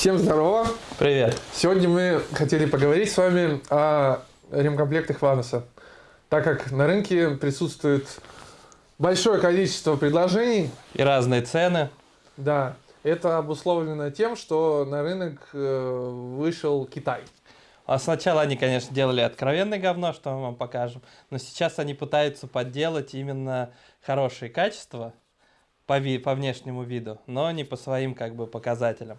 Всем здорово! Привет! Сегодня мы хотели поговорить с вами о ремкомплектах Вануса. Так как на рынке присутствует большое количество предложений. И разные цены. Да, это обусловлено тем, что на рынок э, вышел Китай. А сначала они, конечно, делали откровенное говно, что мы вам покажем, но сейчас они пытаются подделать именно хорошие качества по, ви по внешнему виду, но не по своим как бы показателям.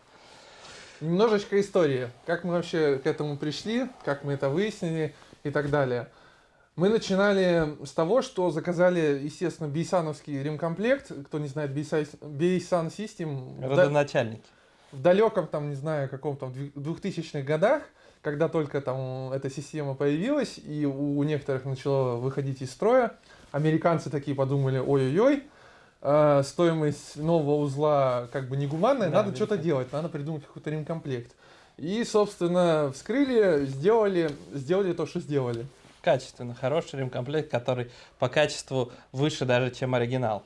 Немножечко истории, как мы вообще к этому пришли, как мы это выяснили и так далее. Мы начинали с того, что заказали, естественно, бейсановский ремкомплект. Кто не знает, Бейсан System. Родоначальники. В далеком, там, не знаю, каком-то 2000-х годах когда только там эта система появилась, и у некоторых начало выходить из строя, американцы такие подумали, ой-ой-ой, э, стоимость нового узла как бы негуманная, да, надо что-то делать, надо придумать какой-то ремкомплект. И, собственно, вскрыли, сделали, сделали то, что сделали. Качественно, хороший ремкомплект, который по качеству выше даже, чем оригинал.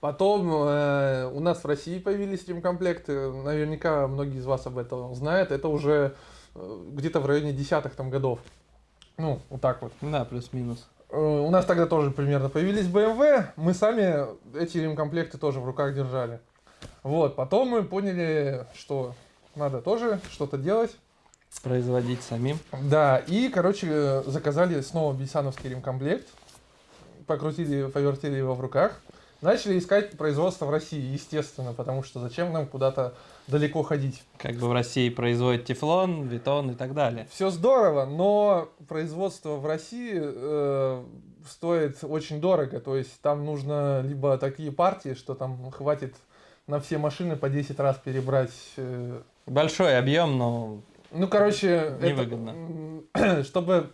Потом э, у нас в России появились ремкомплекты, наверняка многие из вас об этом знают, это уже Э, где-то в районе десятых там годов. Ну, вот так вот. Да, плюс-минус. Э, у нас тогда тоже примерно появились BMW, мы сами эти ремкомплекты тоже в руках держали. Вот, потом мы поняли, что надо тоже что-то делать. Производить самим. Да, и, короче, заказали снова бисановский ремкомплект, покрутили, повертели его в руках. Начали искать производство в России, естественно, потому что зачем нам куда-то далеко ходить. Как бы в России производят тефлон, бетон и так далее. Все здорово, но производство в России э, стоит очень дорого. То есть там нужно либо такие партии, что там хватит на все машины по 10 раз перебрать. Э, Большой объем, но ну, короче, невыгодно. Это, чтобы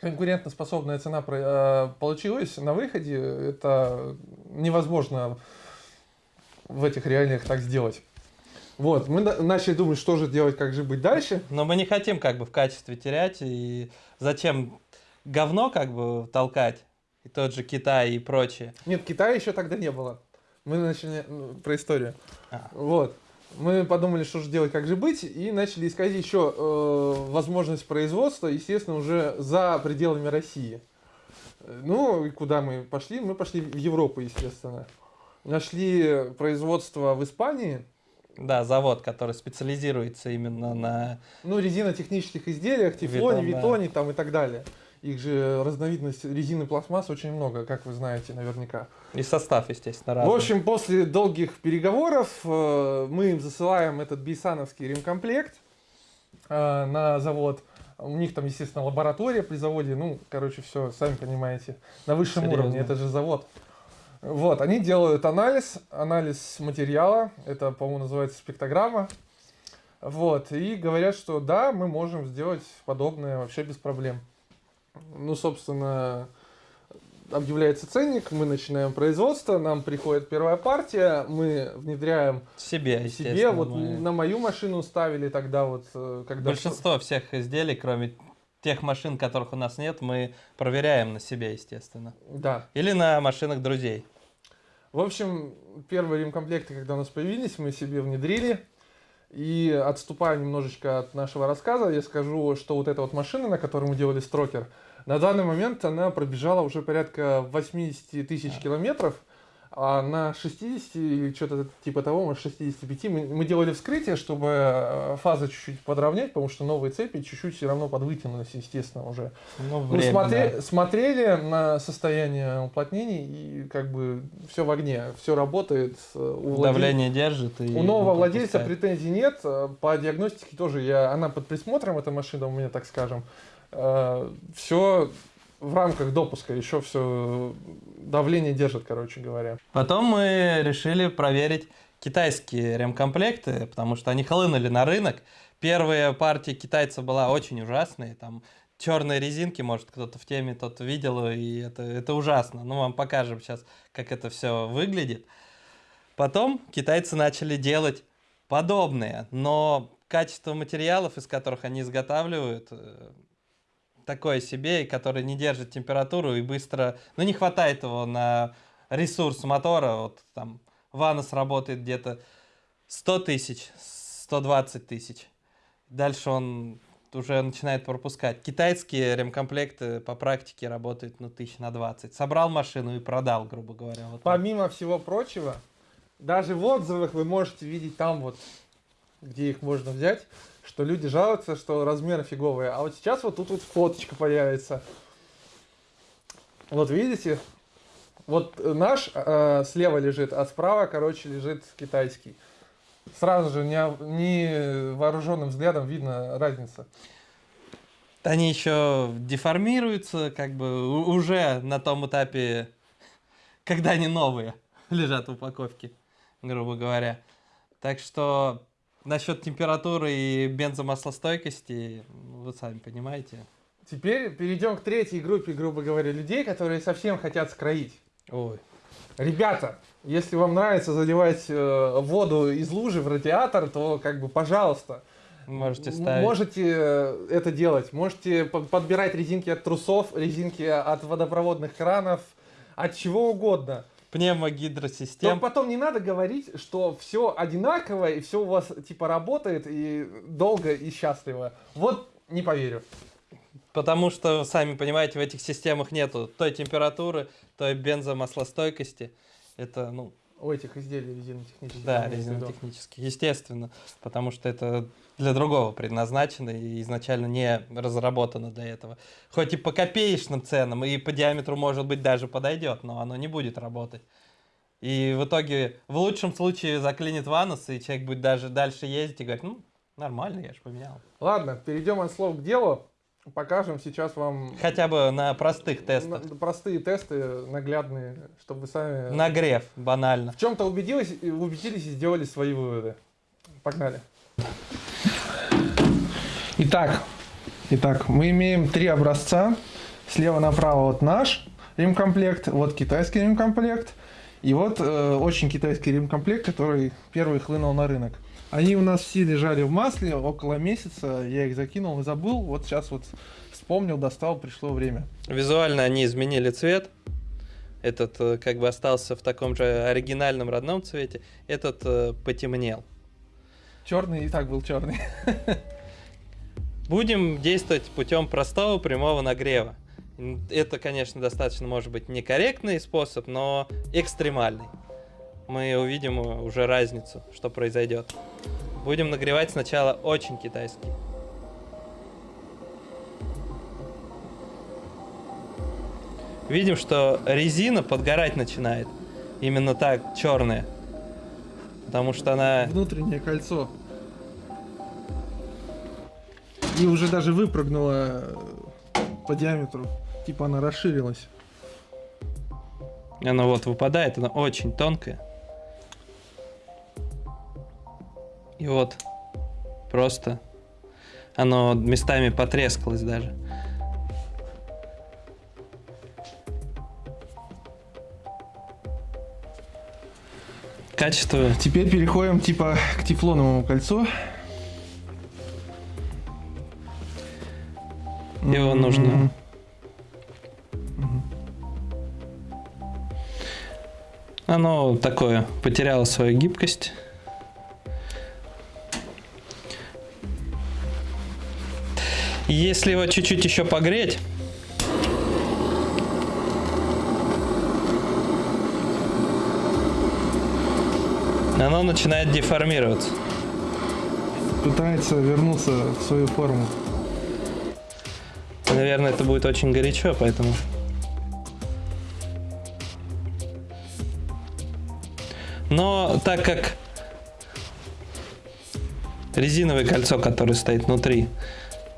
конкурентоспособная цена э, получилась на выходе, это невозможно в этих реалиях так сделать. Вот, мы начали думать, что же делать, как же быть дальше. Но мы не хотим как бы в качестве терять, и зачем говно как бы толкать, и тот же Китай и прочее. Нет, Китая еще тогда не было. Мы начали ну, про историю. А. Вот мы подумали, что же делать, как же быть, и начали искать еще э, возможность производства, естественно, уже за пределами России. Ну, и куда мы пошли? Мы пошли в Европу, естественно. Нашли производство в Испании. Да, завод, который специализируется именно на... Ну, резинотехнических изделиях, тефлоне, Витон, витоне да. там и так далее. Их же разновидность резины пластмасс очень много, как вы знаете наверняка. И состав, естественно, разный. В общем, после долгих переговоров э, мы им засылаем этот бейсановский ремкомплект э, на завод. У них там, естественно, лаборатория при заводе. Ну, короче, все, сами понимаете, на высшем Серьезно? уровне. Это же завод. Вот, они делают анализ, анализ материала. Это, по-моему, называется спектрограмма. Вот, и говорят, что да, мы можем сделать подобное вообще без проблем. Ну, собственно, объявляется ценник, мы начинаем производство, нам приходит первая партия, мы внедряем себе, себе вот мы... на мою машину ставили тогда вот, э, когда... Большинство всех изделий, кроме тех машин, которых у нас нет, мы проверяем на себе, естественно. Да. Или на машинах друзей. В общем, первые ремкомплекты, когда у нас появились, мы себе внедрили. И отступая немножечко от нашего рассказа, я скажу, что вот эта вот машина, на которой мы делали строкер, на данный момент она пробежала уже порядка 80 тысяч километров. А на 60 или что-то типа того, может 65, мы, мы делали вскрытие, чтобы э, фазы чуть-чуть подровнять, потому что новые цепи чуть-чуть все равно подвытянулись, естественно, уже. Ну, время, мы смотри, да. смотрели на состояние уплотнений, и как бы все в огне, все работает. Э, у Давление владель... держит. И у нового владельца претензий нет. Э, по диагностике тоже я, она под присмотром, эта машина у меня, так скажем. Все в рамках допуска еще все давление держит, короче говоря. Потом мы решили проверить китайские ремкомплекты, потому что они хлынули на рынок. Первая партия китайцев была очень ужасная, там черные резинки, может кто-то в теме тот видел, и это, это ужасно. Ну, вам покажем сейчас, как это все выглядит. Потом китайцы начали делать подобные, но качество материалов, из которых они изготавливают, э, такое себе, который не держит температуру и быстро... Ну, не хватает его на ресурс мотора. Вот там Ванос работает где-то 100 тысяч, 120 тысяч. Дальше он уже начинает пропускать. Китайские ремкомплекты по практике работают ну, тысяч на 20. Собрал машину и продал, грубо говоря. Вот так. Помимо всего прочего, даже в отзывах вы можете видеть там вот, где их можно взять, что люди жалуются, что размеры фиговые. А вот сейчас вот тут вот фоточка появится. Вот видите? Вот наш э, слева лежит, а справа, короче, лежит китайский. Сразу же не, не вооруженным взглядом видно разница. Они еще деформируются, как бы уже на том этапе, когда они новые лежат в упаковке, грубо говоря. Так что насчет температуры и бензомаслостойкости, вы сами понимаете. Теперь перейдем к третьей группе, грубо говоря, людей, которые совсем хотят скроить. Ой. Ребята, если вам нравится заливать э, воду из лужи в радиатор, то как бы, пожалуйста, Можете ставить. можете э, это делать. Можете по- подбирать резинки от трусов, резинки от водопроводных кранов, от чего угодно. Пневмогидросистем. потом не надо говорить, что все одинаково и все у вас типа работает и долго и счастливо. Вот не поверю. Потому что, сами понимаете, в этих системах нету той температуры, той бензомаслостойкости. Это, ну, У этих изделий резинотехнических. да, имеется в виду. резинотехнически, естественно. Потому что это для другого предназначено и изначально не разработано для этого. Хоть и по копеечным ценам, и по диаметру, может быть, даже подойдет, но оно не будет работать. И в итоге, в лучшем случае, заклинит ванус, и человек будет даже дальше ездить и говорить, ну, нормально, я же поменял. Ладно, перейдем от слов к делу. Покажем сейчас вам Хотя бы на простых тестах. на- простые тесты, наглядные, чтобы вы сами Нагрев, банально. в чем-то убедились, и- убедились и сделали свои выводы. Погнали. Итак, итак, мы имеем три образца. Слева направо вот наш ремкомплект, вот китайский ремкомплект, и вот э, очень китайский ремкомплект, который первый хлынул на рынок. Они у нас все лежали в масле около месяца, я их закинул и забыл, вот сейчас вот вспомнил, достал, пришло время. Визуально они изменили цвет. Этот э, как бы остался в таком же оригинальном родном цвете. Этот э, потемнел. Черный и так был черный. Будем действовать путем простого прямого нагрева. Это, конечно, достаточно, может быть, некорректный способ, но экстремальный. Мы увидим э, уже разницу, что произойдет. Будем нагревать сначала очень китайский. Видим, что резина подгорать начинает. Именно так, черная. Потому что она Внутреннее кольцо. И уже даже выпрыгнула э, по диаметру. Типа она расширилась. Она вот выпадает, она очень тонкая. И вот просто оно местами потрескалось даже. Качество Теперь переходим типа к тефлоновому кольцу. Его М, нужно- Оно такое, потеряло свою гибкость. Если его чуть-чуть еще погреть, оно начинает деформироваться. Пытается вернуться в свою форму. Наверное, это будет очень горячо, поэтому... Но так как резиновое кольцо, которое стоит внутри,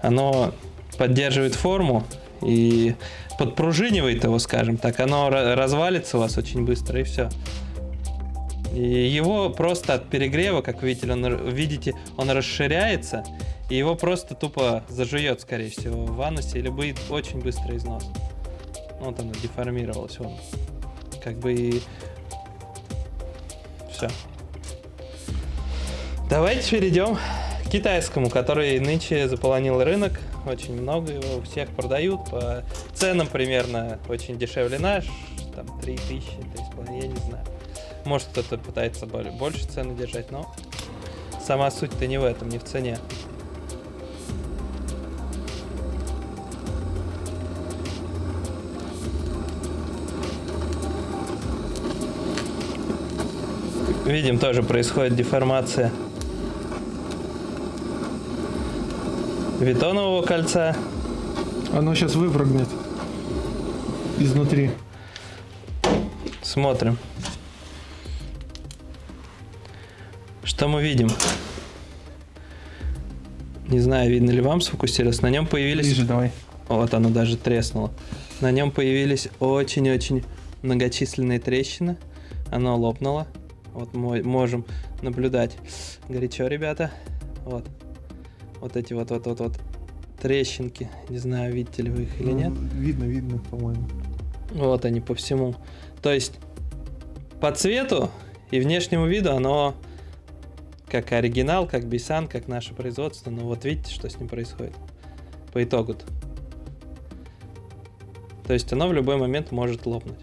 оно поддерживает форму и подпружинивает его, скажем так, оно ра- развалится у вас очень быстро и все. И его просто от перегрева, как видите, он, видите, он расширяется, и его просто тупо зажует, скорее всего, в анусе, или будет очень быстрый износ. Вот оно деформировалось, он. Как бы и... Все. Давайте перейдем китайскому, который нынче заполонил рынок. Очень много его у всех продают по ценам примерно очень дешевле наш. Там 3000, 3,5, я не знаю. Может кто-то пытается больше цены держать, но сама суть-то не в этом, не в цене. Видим, тоже происходит деформация витонового кольца. Оно сейчас выпрыгнет изнутри. Смотрим. Что мы видим? Не знаю, видно ли вам сфокусироваться. На нем появились... Ближе давай. Вот оно даже треснуло. На нем появились очень-очень многочисленные трещины. Оно лопнуло. Вот мы можем наблюдать. Горячо, ребята. Вот. Вот эти вот вот вот вот трещинки. Не знаю, видите ли вы их или Ну, нет. Видно, видно, по-моему. Вот они по всему. То есть по цвету и внешнему виду оно как оригинал, как Бисан, как наше производство. Но вот видите, что с ним происходит по итогу. -то. То есть оно в любой момент может лопнуть.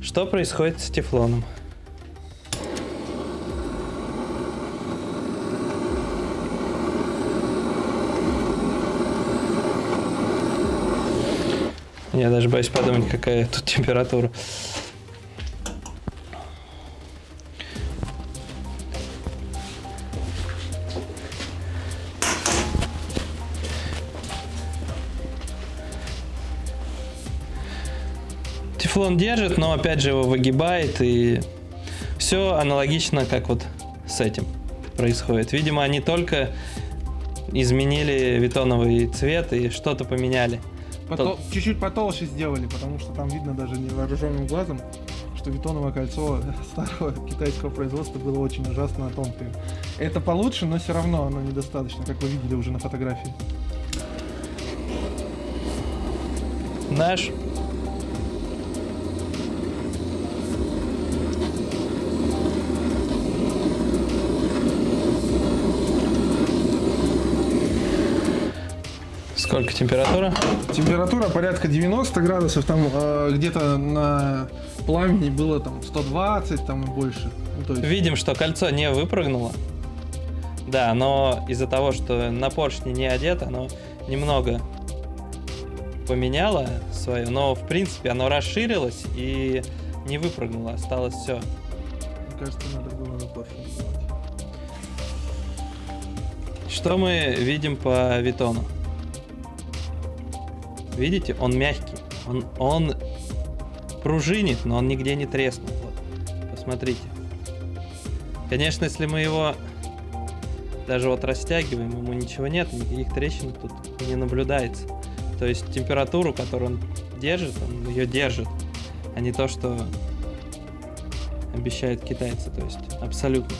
Что происходит с тефлоном? Я даже боюсь подумать, какая тут температура. Тефлон держит, но опять же его выгибает и все аналогично, как вот с этим происходит. Видимо, они только изменили витоновый цвет и что-то поменяли. Потол- Чуть-чуть потолще сделали, потому что там видно даже невооруженным глазом, что бетоновое кольцо старого китайского производства было очень ужасно тонкое. Это получше, но все равно оно недостаточно, как вы видели уже на фотографии. Наш Сколько температура? Температура порядка 90 градусов, там э, где-то на пламени было там 120, там и больше. Ну, есть, Видим, что кольцо не выпрыгнуло. Да, но из-за того, что на поршне не одето, оно немного поменяло свое, но в принципе оно расширилось и не выпрыгнуло, осталось все. мне кажется, надо было на поршень. Что мы видим по витону? Видите, он мягкий, он, он пружинит, но он нигде не треснул. Вот, посмотрите. Конечно, если мы его даже вот растягиваем, ему ничего нет, никаких трещин тут не наблюдается. То есть температуру, которую он держит, он ее держит, а не то, что обещают китайцы, то есть абсолютно.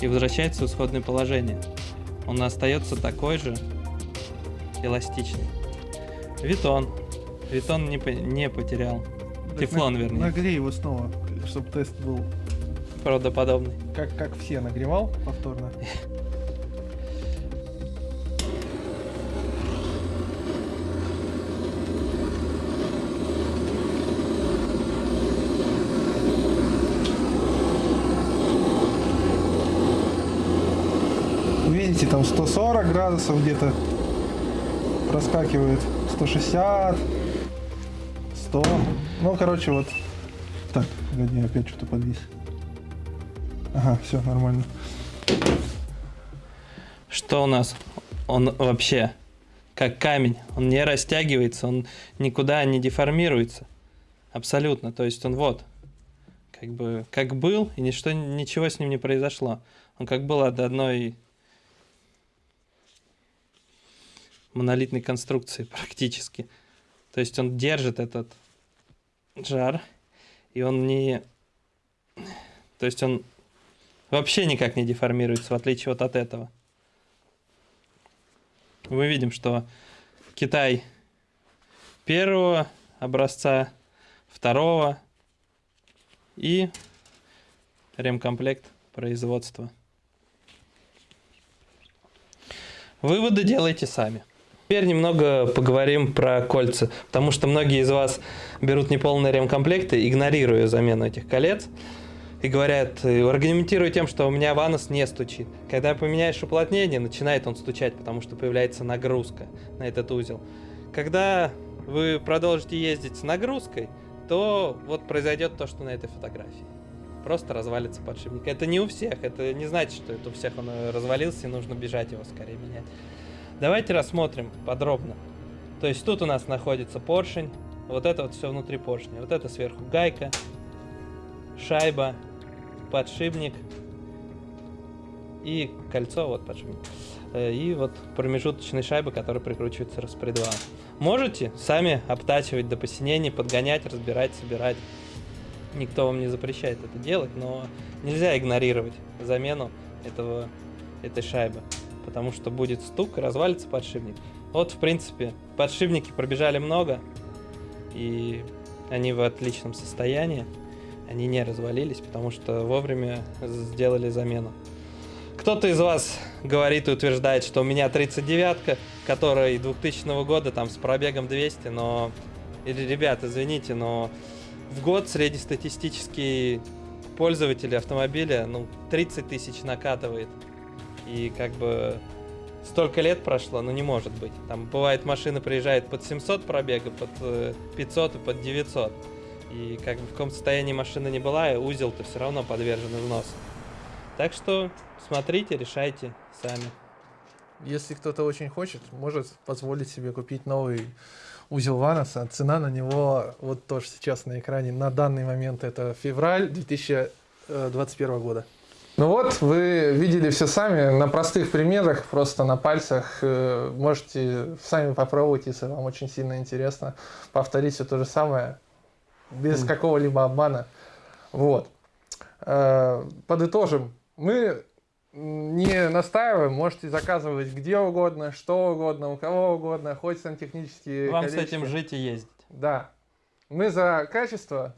И возвращается в исходное положение. Он остается такой же эластичный. Витон. Витон не, по- не потерял. Так Тефлон, на- вернее. Нагрей его снова, чтобы тест был Правдоподобный. как, как все нагревал повторно. Видите, там 140 градусов где-то проскакивает, 160, 100. Ну, короче, вот. Так, погоди, опять что-то подвис. Ага, все, нормально. Что у нас? Он вообще как камень. Он не растягивается, он никуда не деформируется. Абсолютно. То есть он вот. Как бы как был, и ничто, ничего с ним не произошло. Он как был от одной монолитной конструкции практически. То есть он держит этот жар, и он не... То есть он вообще никак не деформируется, в отличие вот от этого. Мы видим, что Китай первого образца, второго и ремкомплект производства. Выводы делайте сами. Теперь немного поговорим про кольца, потому что многие из вас берут неполные ремкомплекты, игнорируя замену этих колец. и говорят, э, аргументируют тем, что у меня ванус не стучит. Когда поменяешь уплотнение, начинает он стучать, потому что появляется нагрузка на этот узел. Когда вы продолжите ездить с нагрузкой, то вот произойдет то, что на этой фотографии. Просто развалится подшипник. Это не у всех, это не значит, что это у всех он э, развалился и нужно бежать его скорее менять. Давайте рассмотрим подробно. То есть тут у нас находится поршень, вот это вот все внутри поршня, вот это сверху гайка, шайба, подшипник и кольцо, вот подшипник. Э, И вот промежуточные шайбы, которые прикручиваются распредвалом. Можете сами обтачивать до посинения, подгонять, разбирать, собирать. Никто вам не запрещает это делать, но нельзя игнорировать замену этого, этой шайбы, потому что будет стук и развалится подшипник. Вот, в принципе, подшипники пробежали много, и они в отличном состоянии. Они не развалились, потому что вовремя сделали замену. Кто-то из вас говорит и утверждает, что у меня 39-ка, которая 2000 года там с пробегом 200, но... Или, ребят, извините, но в год среднестатистический пользователь автомобиля, ну, 30 тысяч накатывает. И как бы столько лет прошло, ну не может быть. Там бывает машина приезжает под 700 пробега, под э, 500 и под 900. И как бы в каком состоянии машина не была, узел-то все равно подвержен износу. Так что смотрите, решайте сами. Если кто-то очень хочет, может позволить себе купить новый узел Ваноса. Цена на него вот тоже сейчас на экране. На данный момент это февраль 2021 года. Ну вот, вы видели все сами, на простых примерах, просто на пальцах. Э, Можете сами попробовать, если вам очень сильно интересно. Повторить все то же самое, без какого-либо обмана. Вот. Э, Подытожим. Мы не настаиваем, можете заказывать где угодно, что угодно, у кого угодно, хоть сантехнические Вам с колечки. этим жить и ездить. Да. Мы за качество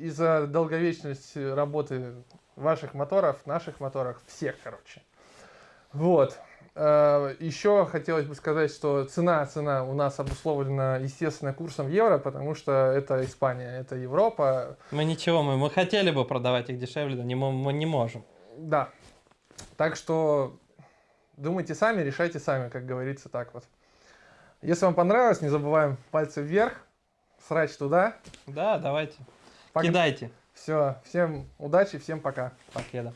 и за долговечность работы ваших моторов, наших моторов, всех, короче. Вот. Э, Еще хотелось бы сказать, что цена, цена у нас обусловлена, естественно, курсом евро, потому что это Испания, это Европа. Мы ничего, мы, мы хотели бы продавать их дешевле, но не, мы не можем. Да. Так что думайте сами, решайте сами, как говорится, так вот. Если вам понравилось, не забываем пальцы вверх, срач туда. Да, давайте. Пог- Кидайте. Все, всем удачи, всем пока. Покеда.